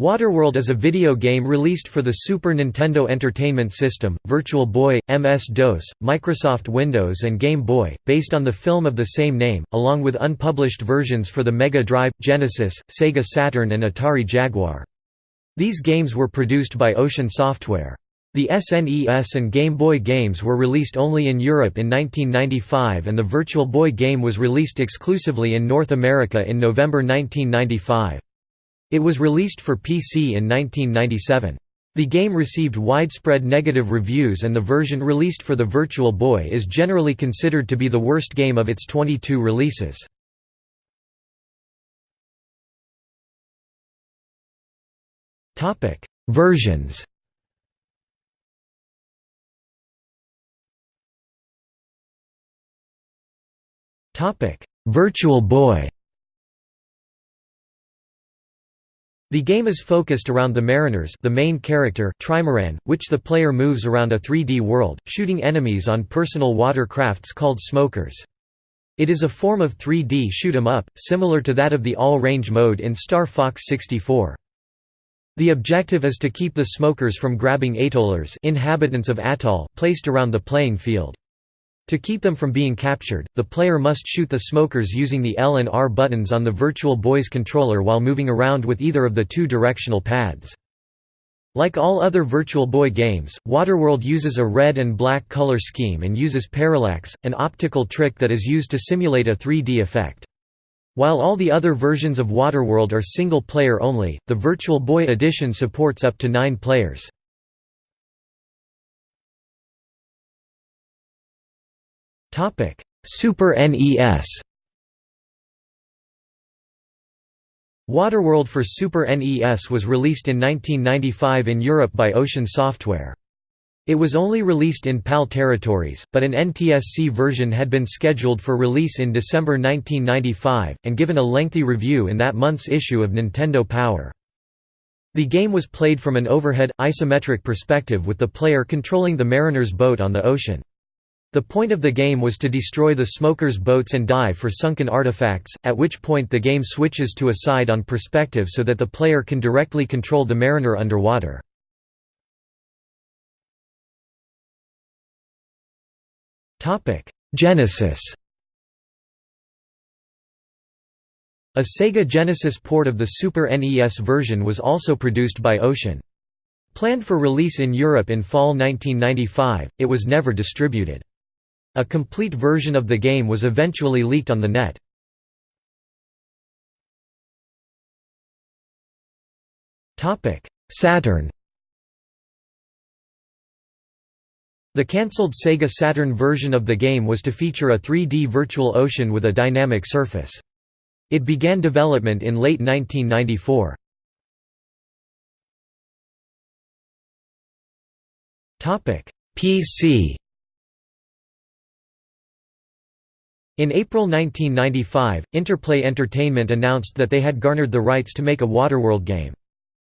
Waterworld is a video game released for the Super Nintendo Entertainment System, Virtual Boy, MS-DOS, Microsoft Windows and Game Boy, based on the film of the same name, along with unpublished versions for the Mega Drive, Genesis, Sega Saturn and Atari Jaguar. These games were produced by Ocean Software. The SNES and Game Boy games were released only in Europe in 1995 and the Virtual Boy game was released exclusively in North America in November 1995. It was released for PC in 1997. The game received widespread negative reviews and the version released for the Virtual Boy is generally considered to be the worst game of its 22 releases. Versions Virtual Boy The game is focused around the Mariners the main character Trimaran, which the player moves around a 3D world, shooting enemies on personal water crafts called smokers. It is a form of 3D shoot 'em up, similar to that of the all-range mode in Star Fox 64. The objective is to keep the smokers from grabbing atollers inhabitants of atoll, placed around the playing field. To keep them from being captured, the player must shoot the smokers using the L and R buttons on the Virtual Boy's controller while moving around with either of the two directional pads. Like all other Virtual Boy games, Waterworld uses a red and black color scheme and uses parallax, an optical trick that is used to simulate a 3D effect. While all the other versions of Waterworld are single-player only, the Virtual Boy edition supports up to nine players. Topic: Super NES. Waterworld for Super NES was released in 1995 in Europe by Ocean Software. It was only released in PAL territories, but an NTSC version had been scheduled for release in December 1995, and given a lengthy review in that month's issue of Nintendo Power. The game was played from an overhead, isometric perspective with the player controlling the mariner's boat on the ocean. The point of the game was to destroy the smokers' boats and dive for sunken artifacts, at which point the game switches to a side-on perspective so that the player can directly control the mariner underwater. Genesis A Sega Genesis port of the Super NES version was also produced by Ocean. Planned for release in Europe in fall 1995, it was never distributed. A complete version of the game was eventually leaked on the net. Saturn The cancelled Sega Saturn version of the game was to feature a 3D virtual ocean with a dynamic surface. It began development in late 1994. PC In April 1995, Interplay Entertainment announced that they had garnered the rights to make a Waterworld game.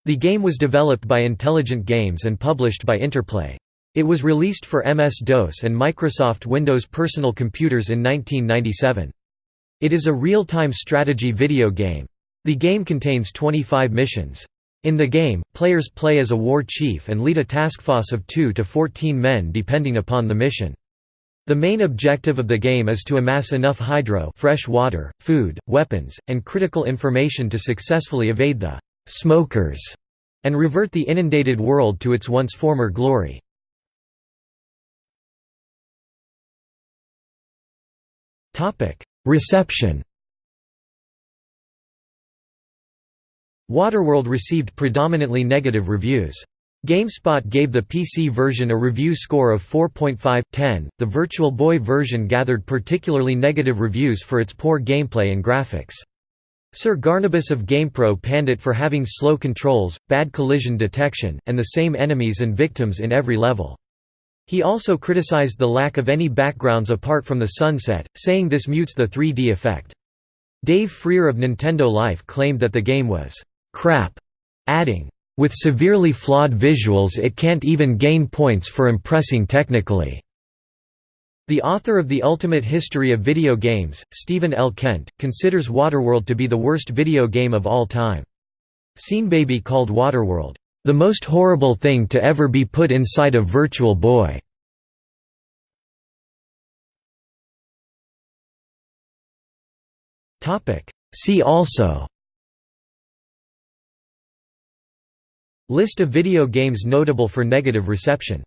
The game was developed by Intelligent Games and published by Interplay. It was released for MS-DOS and Microsoft Windows personal computers in 1997. It is a real-time strategy video game. The game contains 25 missions. In the game, players play as a war chief and lead a task force of 2 to 14 men depending upon the mission. The main objective of the game is to amass enough hydro fresh water, food, weapons, and critical information to successfully evade the «smokers» and revert the inundated world to its once former glory. Reception Waterworld received predominantly negative reviews. GameSpot gave the PC version a review score of 4.5/10. The Virtual Boy version gathered particularly negative reviews for its poor gameplay and graphics. Sir Garnabus of GamePro panned it for having slow controls, bad collision detection, and the same enemies and victims in every level. He also criticized the lack of any backgrounds apart from the sunset, saying this mutes the 3D effect. Dave Frear of Nintendo Life claimed that the game was crap, adding, with severely flawed visuals it can't even gain points for impressing technically. The author of The Ultimate History of Video Games, Steven L. Kent, considers Waterworld to be the worst video game of all time. Baby called Waterworld, "...the most horrible thing to ever be put inside a Virtual Boy." See also List of video games notable for negative reception